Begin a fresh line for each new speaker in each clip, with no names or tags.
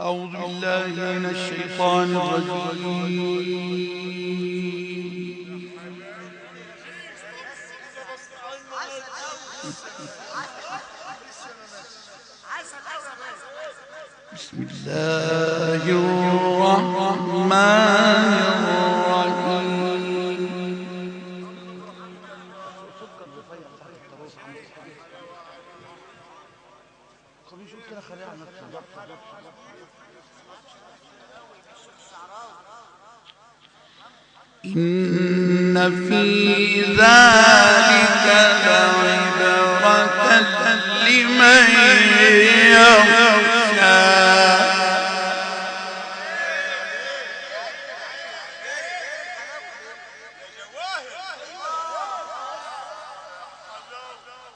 أعوذ بالله من الشيطان الرجيم. بسم الله الرحمن الرحيم.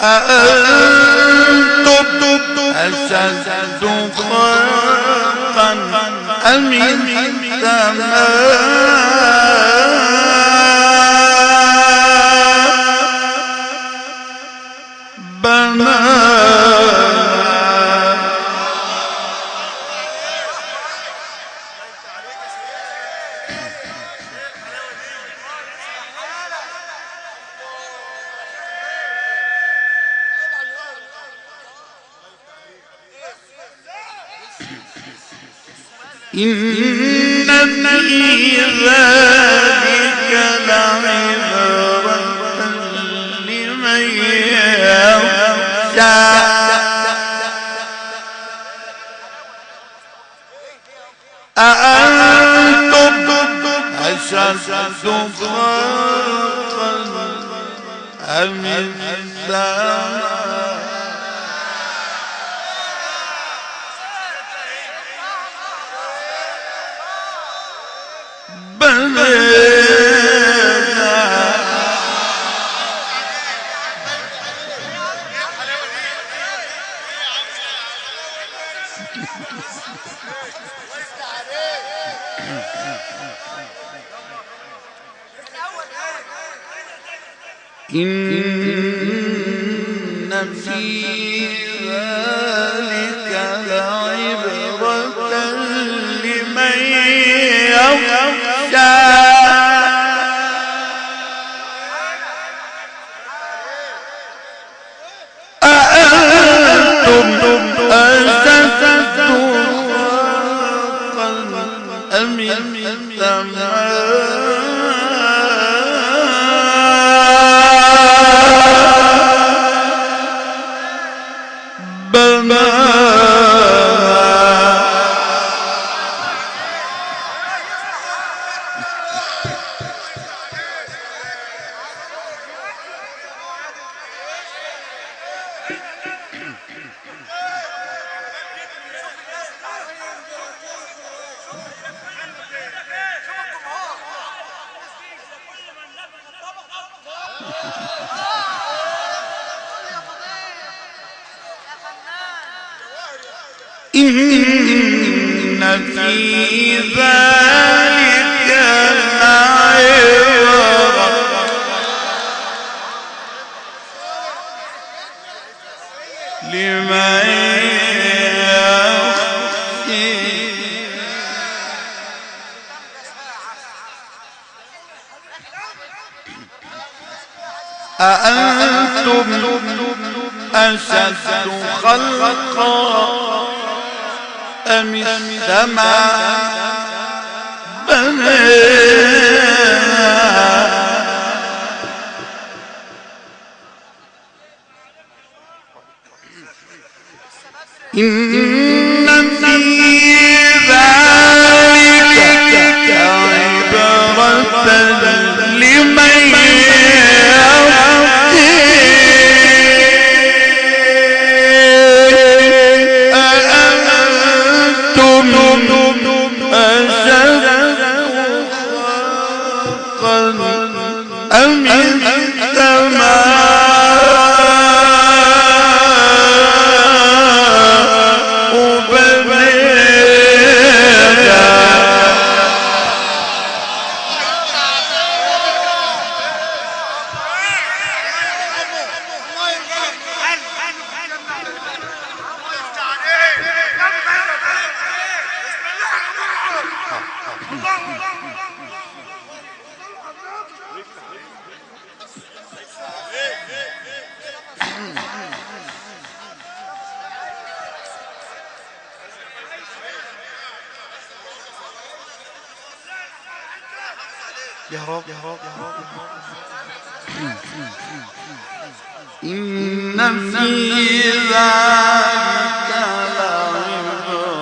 أأنتم أشد خلقا أم السماء أشد خلقا أم السماء بنينا إن في ذلك لعبرة لمن يخشى. إن في ذلك لعبرة. لمن يخشى أأنتم أشد خلقا؟ أم السماء بناها إن يا رب
إن في ذلك لعبرة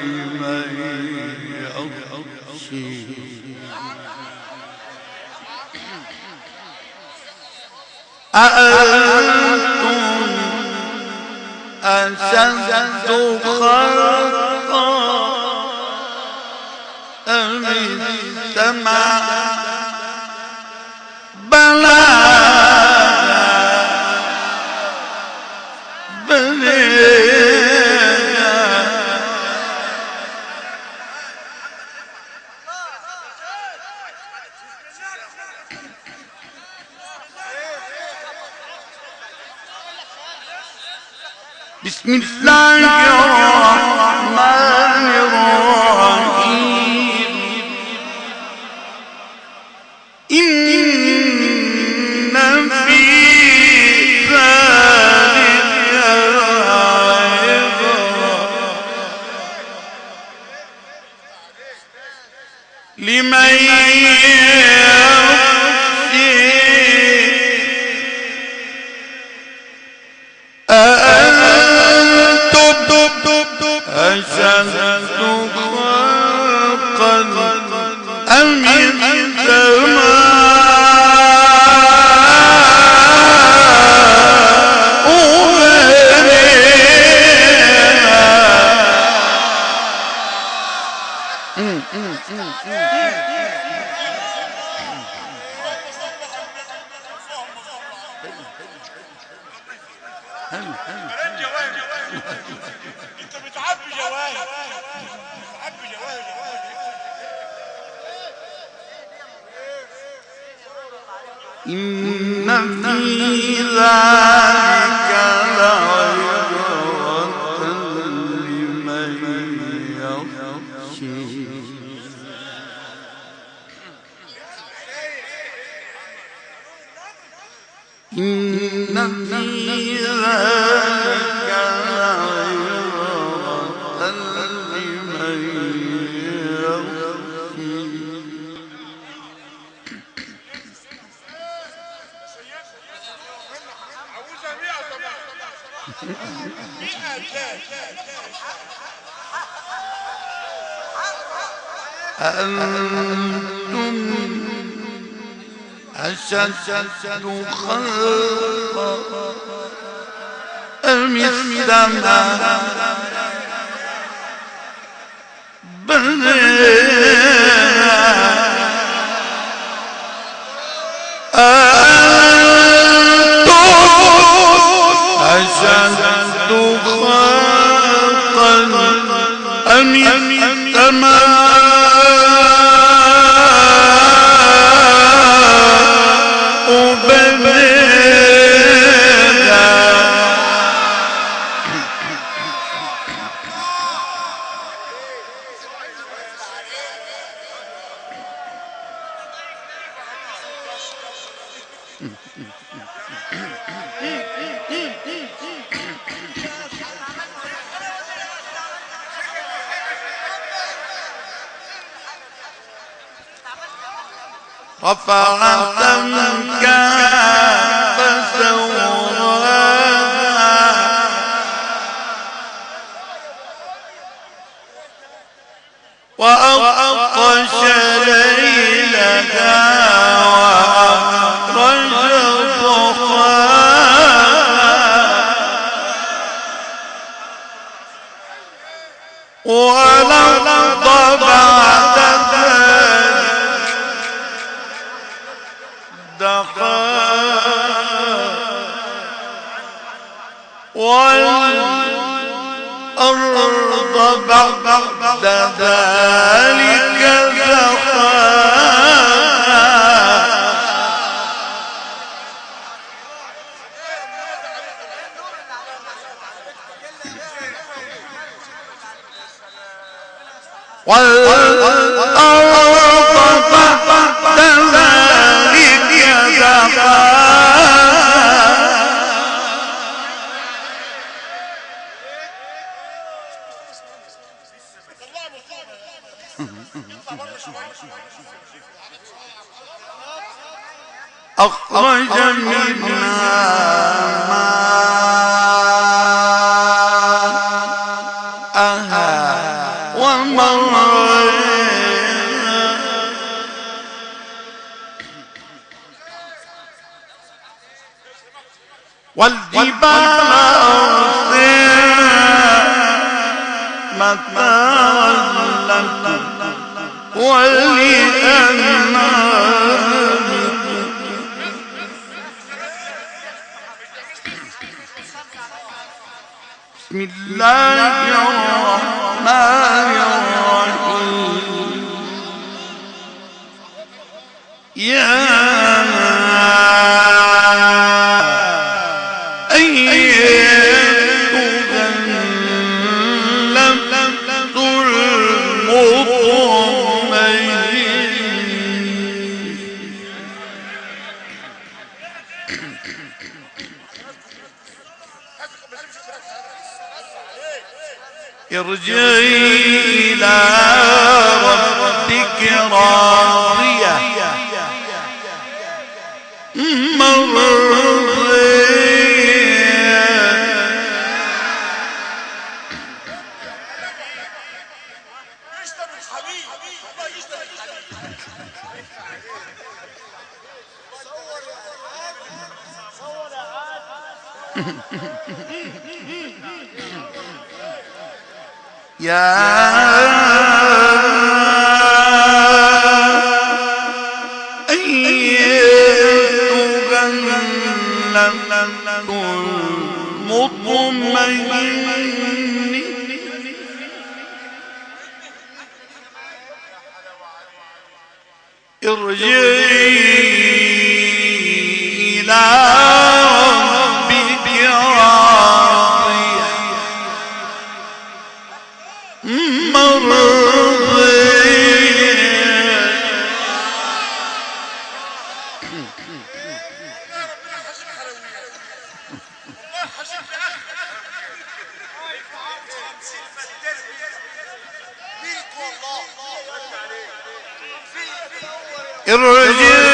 لمن يخشى. أأنتم أشد بسم الله الرحمن يخشى إن في أنتم أشد خلقا أم السماء بنينا رفع سمكا والأرض بعد ذلك دحاها والأرض بعد ذلك دحاها أخرج من ارجعي يا Eu de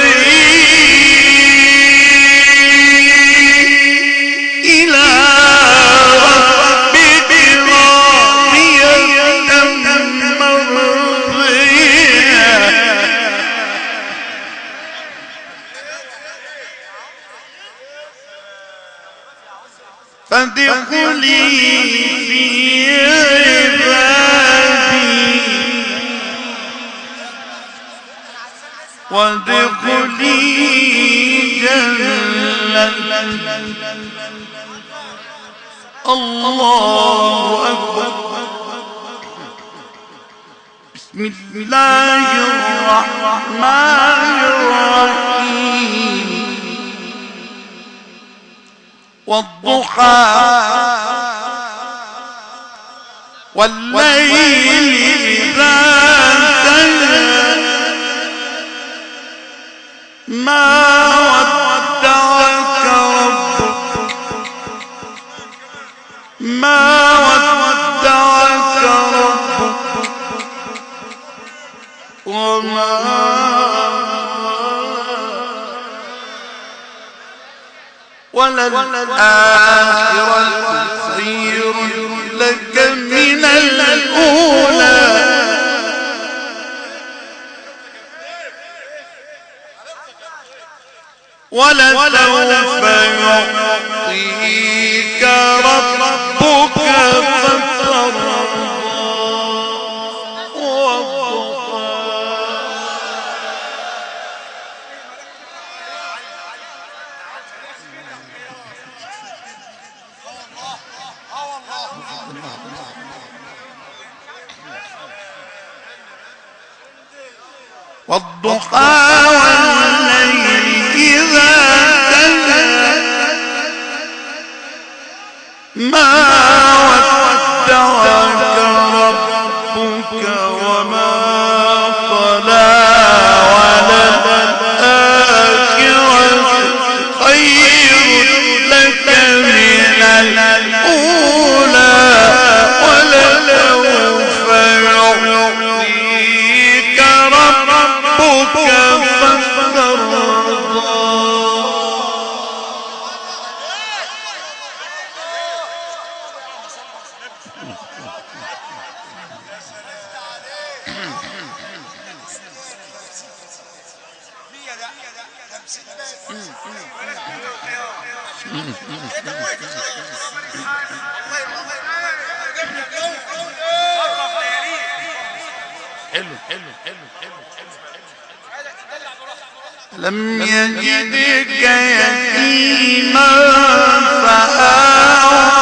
الله أكبر. بسم الله الرحمن الرحيم. والضحى والليل إذا سجى ما وللآخرة خير لك من الأولى ولسوف يعطيك ربك حلو حلو حلو حلو
لم يجدك يتيما فآوى.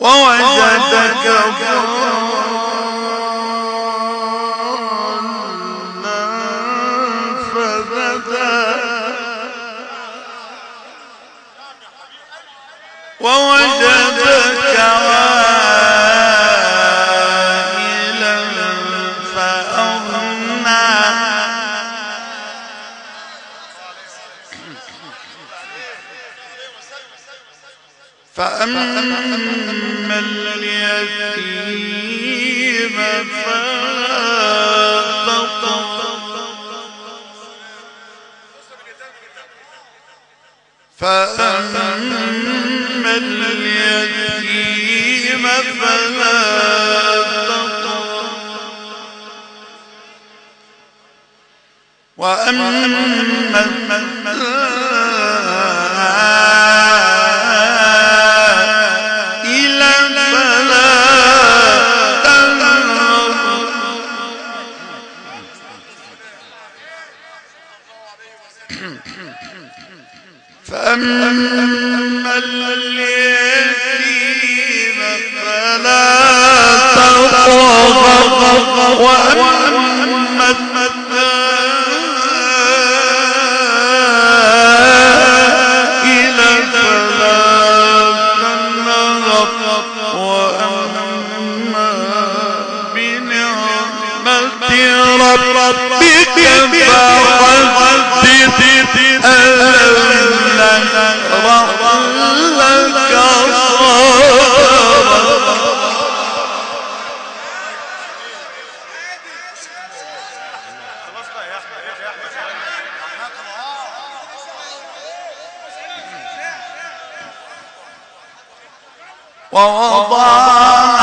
ووجدك ضالا فأما اليتيم فلا فأما اليتيم فلا تقهر. وأما فأما اليتيم فلا تقهر وأما ووضع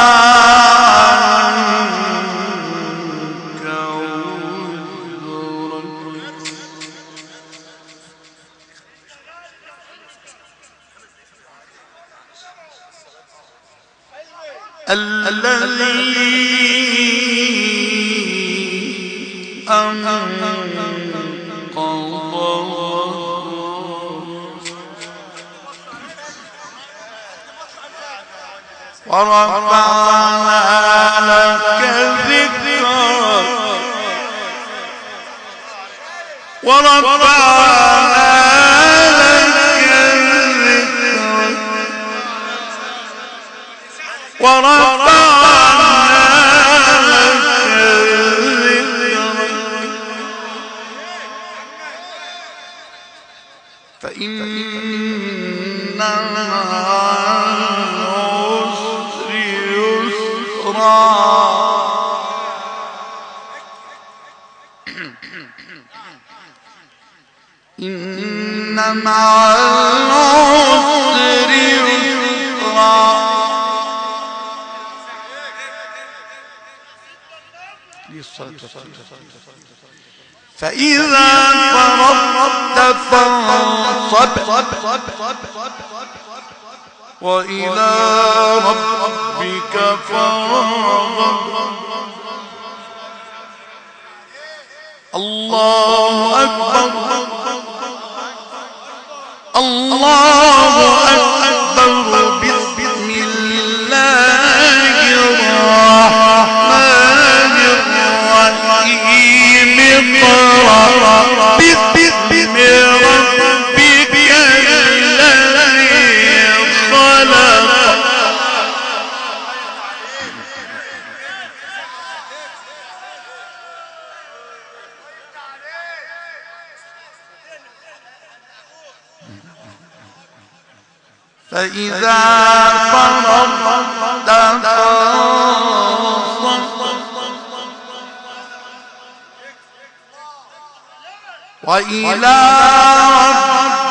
ورفعنا لك ذكرك ورفعنا فإذا فرغت فانصب وإلى ربك فارغب. الله أكبر الله أكبر. فإذا فرغت فانصب وإلى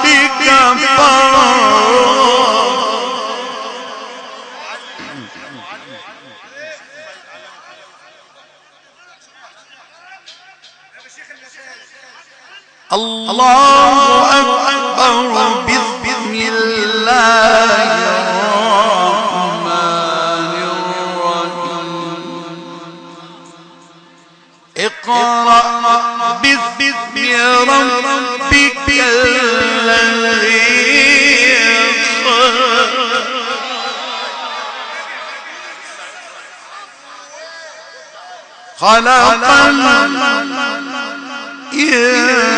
ربك فارغب الله أكبر. اقرأ باسم ربك الذي خلق خلق الإنسان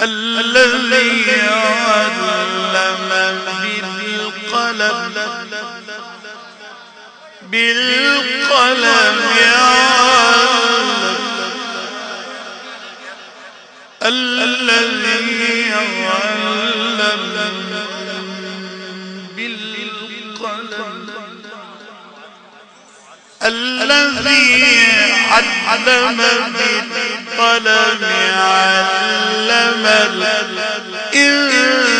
الذي علم بالقلم. بالقلم الذي علم الذي علم بالقلم علم الإنسان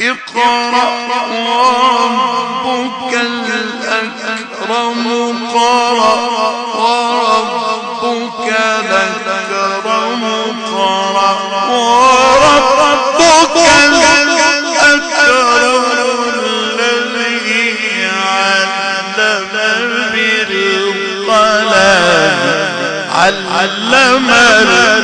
اقرأ وربك علم